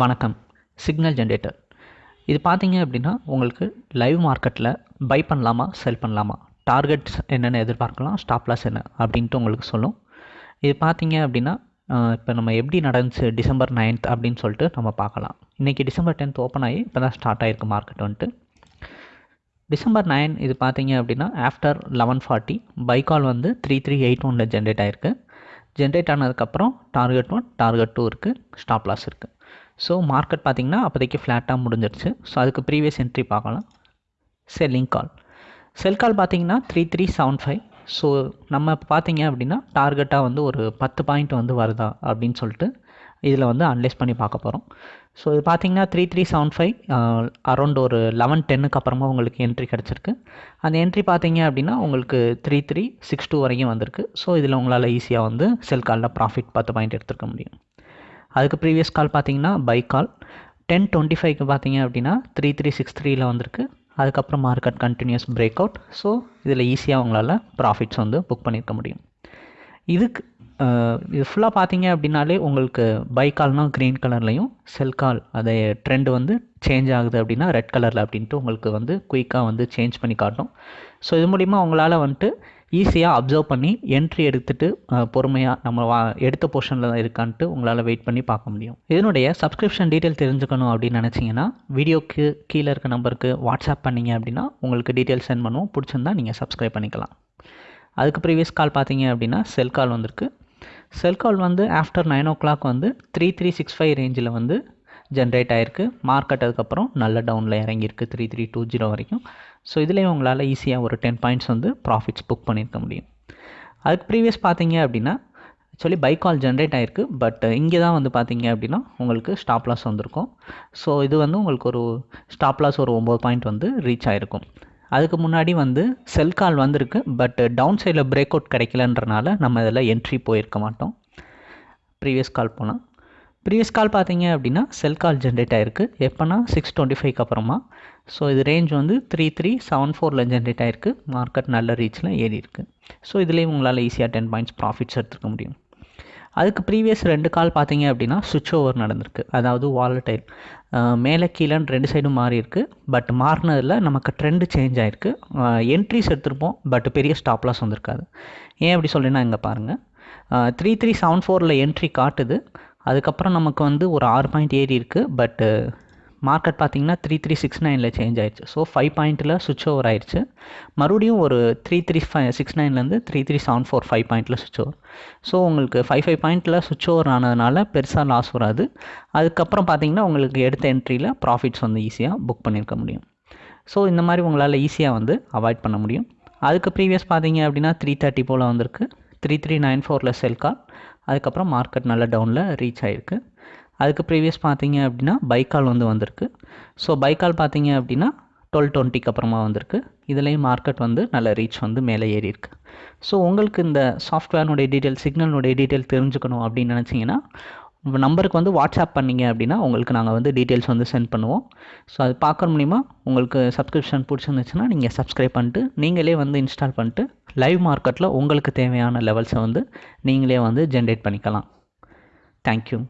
வணக்கம். Signal generator இது பார்த்தீங்க அப்படின்னா உங்களுக்கு லைவ் மார்க்கெட்டில் பை பண்ணலாமா செல் பண்ணலாமா? டார்கெட்ஸ் என்னென்ன எதிர்பார்க்கலாம் ஸ்டாப் லாஸ் என்ன அப்படின்ட்டு உங்களுக்கு சொல்லும். இது பார்த்தீங்க அப்படின்னா இப்போ நம்ம எப்படி நடந்துச்சு டிசம்பர் நைன்த் அப்படின்னு சொல்லிட்டு நம்ம பார்க்கலாம். இன்றைக்கி டிசம்பர் டென்த் ஓப்பன் ஆகி இப்போ தான் ஸ்டார்ட் ஆகிருக்கு மார்க்கெட் வந்துட்டு. டிசம்பர் நைன் இது பார்த்தீங்க அப்படின்னா ஆஃப்டர் லெவன் ஃபார்ட்டி பைக்கால் வந்து த்ரீ த்ரீ எயிட் ஒனில் ஜென்ரேட் ஆகிருக்கு ஜென்ரேட் ஆனதுக்கப்புறம் டார்கெட் ஒன் டார்கெட் டூ இருக்குது ஸ்டாப் லாஸ் இருக்குது ஸோ மார்க்கெட் பார்த்திங்கன்னா அப்போதைக்கு ஃப்ளாட்டாக முடிஞ்சிருச்சு. ஸோ அதுக்கு ப்ரீவியஸ் என்ட்ரி பார்க்கலாம். செல்லிங் கால் செல் கால் பார்த்தீங்கன்னா three three seven five so நம்ம பார்த்தீங்க அப்படின்னா டார்கெட்டாக வந்து ஒரு பத்து பாயிண்ட் வந்து வருதா அப்படின்னு சொல்லிட்டு இதில் வந்து அனலைஸ் பண்ணி பார்க்க போகிறோம் ஸோ இது பார்த்திங்கன்னா three three seven five around ஒரு லெவன் டென்னுக்கு அப்புறமா உங்களுக்கு என்ட்ரி கிடச்சிருக்கு. அந்த என்ட்ரி பார்த்தீங்க அப்படின்னா உங்களுக்கு த்ரீ த்ரீ சிக்ஸ் டூ வரைக்கும் வந்திருக்கு. ஸோ இதில் உங்களால் ஈஸியாக வந்து செல் காலில் ப்ராஃபிட் பத்து பாயிண்ட் எடுத்துருக்க முடியும். அதுக்கு ப்ரீவியஸ் கால் பார்த்தீங்கன்னா பை கால் டென் டுவெண்ட்டி ஃபைவ்க்கு பார்த்தீங்க அப்படின்னா த்ரீ த்ரீ சிக்ஸ் த்ரீயில் வந்திருக்கு. அதுக்கப்புறம் market continues break out so இதில் ஈஸியாக உங்களால் ப்ராஃபிட்ஸ் வந்து புக் பண்ணியிருக்க முடியும். இதுக்கு இது ஃபுல்லாக பார்த்தீங்க அப்படின்னாலே உங்களுக்கு பை கால்னால் க்ரீன் கலர்லையும் செல் கால் அதை ட்ரெண்ட் வந்து சேஞ்ச் ஆகுது அப்படின்னா ரெட் கலரில் அப்படின்ட்டு உங்களுக்கு வந்து குயிக்காக வந்து சேஞ்ச் பண்ணி காட்டும். ஸோ இது மூலிமா உங்களால் வந்துட்டு ஈஸியாக அப்சர்வ் பண்ணி என்ட்ரி எடுத்துகிட்டு பொறுமையாக நம்ம வா எடுத்த போர்ஷனில் தான் இருக்கான்ட்டு உங்களால் வெயிட் பண்ணி பார்க்க முடியும். இதனுடைய சப்ஸ்கிரிப்ஷன் டீட்டெயில் தெரிஞ்சுக்கணும் அப்படின்னு நினச்சிங்கன்னா வீடியோக்கு கீழே இருக்க நம்பருக்கு வாட்ஸ்அப் பண்ணிங்க அப்படின்னா உங்களுக்கு டீட்டெயில் சென்ட் பண்ணுவோம். பிடிச்சிருந்தா நீங்கள் சப்ஸ்கிரைப் பண்ணிக்கலாம். அதுக்கு ப்ரீவியஸ் கால் பார்த்தீங்க அப்படின்னா செல் கால் வந்திருக்கு. செல் கால் வந்து ஆஃப்டர் நைன் ஓ கிளாக் வந்து த்ரீ த்ரீ சிக்ஸ் ஃபைவ் ரேஞ்சில் வந்து ஜென்ரேட் ஆகிருக்கு மார்க்கெட் அதுக்கப்புறம் நல்ல டவுனில் இறங்கியிருக்கு. த்ரீ த்ரீ டூ ஜீரோ வரைக்கும். ஸோ இதுலேயும் உங்களால் ஈஸியாக ஒரு டென் பாயிண்ட்ஸ் வந்து ப்ராஃபிட்ஸ் புக் பண்ணியிருக்க முடியும். அதுக்கு ப்ரீவியஸ் பார்த்தீங்க அப்படின்னா ஆக்சுவலி பை கால் ஜென்ரேட் ஆகிருக்கு பட் இங்கே தான் வந்து பார்த்தீங்க அப்படின்னா உங்களுக்கு ஸ்டாப் லாஸ் வந்திருக்கும். ஸோ இது வந்து உங்களுக்கு ஒரு ஸ்டாப் லாஸ் ஒரு ஒம்பது பாயிண்ட் வந்து ரீச் ஆகிருக்கும் அதுக்கு முன்னாடி வந்து செல் கால் வந்திருக்கு. பட் டவுன் சைடில் பிரேக் அவுட் கிடைக்கலன்றனால நம்ம இதில் என்ட்ரி போயிருக்க மாட்டோம். ப்ரீவியஸ் கால் போனால் ப்ரீவியஸ் கால் பார்த்தீங்க அப்படின்னா செல் கால் ஜென்ரேட் ஆகிருக்கு எப்போனா சிக்ஸ் டுவெண்ட்டி ஃபைவ்க்கு அப்புறமா. ஸோ இது ரேஞ்ச் வந்து த்ரீ த்ரீ செவன் ஃபோரில் ஜென்ரேட் ஆகிருக்கு மார்க்கெட் நல்ல ரீச்சில் ஏறி இருக்குது ஸோ இதுலேயும் உங்களால் ஈஸியாக டென் பாயிண்ட்ஸ் ப்ராஃபிட்ஸ் எடுத்துக்க முடியும். அதுக்கு ப்ரீவியஸ் ரெண்டு கால் பார்த்தீங்க அப்படின்னா சுவிட்ச் ஓவர் நடந்திருக்கு. அதாவது வாலட்டைல் மேலே கீழேன்னு ரெண்டு சைடும் மாறி இருக்கு. பட் மாறினதில் நமக்கு ட்ரெண்டு சேஞ்ச் ஆகிருக்கு என்ட்ரிஸ் எடுத்திருப்போம் பட் பெரிய ஸ்டாப்லாஸ் வந்திருக்காது. ஏன் அப்படி சொல்லினா இங்கே பாருங்கள் த்ரீ த்ரீ செவன் ஃபோரில் என்ட்ரி காட்டுது. அதுக்கப்புறம் நமக்கு வந்து ஒரு ஆறு பாயிண்ட் ஏறி இருக்குது பட்டு மார்க்கெட் பார்த்திங்கன்னா த்ரீ த்ரீ சிக்ஸ் நைனில் சேஞ்ச் ஆயிடுச்சு ஸோ ஃபைவ் பாயிண்ட்டில் சுவிட்ச் ஓவர் ஆயிடுச்சு மறுபடியும் ஒரு three three five six நைன்லேருந்து three three seven four five பாயிண்ட்டில் சுவிட்ச் ஓவர் ஸோ உங்களுக்கு ஃபைவ் ஃபைவ் பாயிண்ட்டில் சுவிட்ச் ஓவர் ஆனதுனால பெருசாக லாஸ் வராது. அதுக்கப்புறம் பார்த்திங்கன்னா உங்களுக்கு எடுத்த என்ட்ரியில் ப்ராஃபிட்ஸ் வந்து ஈஸியாக புக் பண்ணியிருக்க முடியும். ஸோ இந்த மாதிரி உங்களால் ஈஸியாக வந்து அவாய்ட் பண்ண முடியும். அதுக்கு ப்ரீவியஸ் பார்த்தீங்க அப்படின்னா த்ரீ தேர்ட்டி போல் வந்திருக்கு. த்ரீ த்ரீ நைன் ஃபோரில் செல் கால் அதுக்கப்புறம் மார்க்கெட் நல்ல டவுனில் ரீச் ஆகிருக்கு அதுக்கு ப்ரீவியஸ் பார்த்தீங்க அப்படின்னா பைக்கால் வந்து வந்திருக்கு. ஸோ பைக்கால் பார்த்தீங்க அப்படின்னா டுவெல் டுவெண்ட்டிக்கு அப்புறமா வந்திருக்கு. இதுலேயும் மார்க்கெட் வந்து நல்ல ரீச் வந்து மேலே ஏறி இருக்குது ஸோ உங்களுக்கு இந்த சாஃப்ட்வேர்னுடைய டீட்டெயில் சிக்னலுடைய டீட்டெயில் தெரிஞ்சுக்கணும் அப்படின்னு நினச்சிங்கன்னா நம்பருக்கு வந்து வாட்ஸ்அப் பண்ணிங்க அப்படின்னா உங்களுக்கு நாங்கள் வந்து டீட்டெயில்ஸ் வந்து சென்ட் பண்ணுவோம். ஸோ அது பார்க்குற மூலிமா உங்களுக்கு சப்ஸ்கிரிப்ஷன் பிடிச்சிருந்துச்சுன்னா நீங்கள் சப்ஸ்கிரைப் பண்ணிட்டு நீங்களே வந்து இன்ஸ்டால் பண்ணிட்டு லைவ் மார்க்கெட்டில் உங்களுக்கு தேவையான லெவல்ஸை வந்து நீங்களே வந்து ஜென்ரேட் பண்ணிக்கலாம். தேங்க்யூ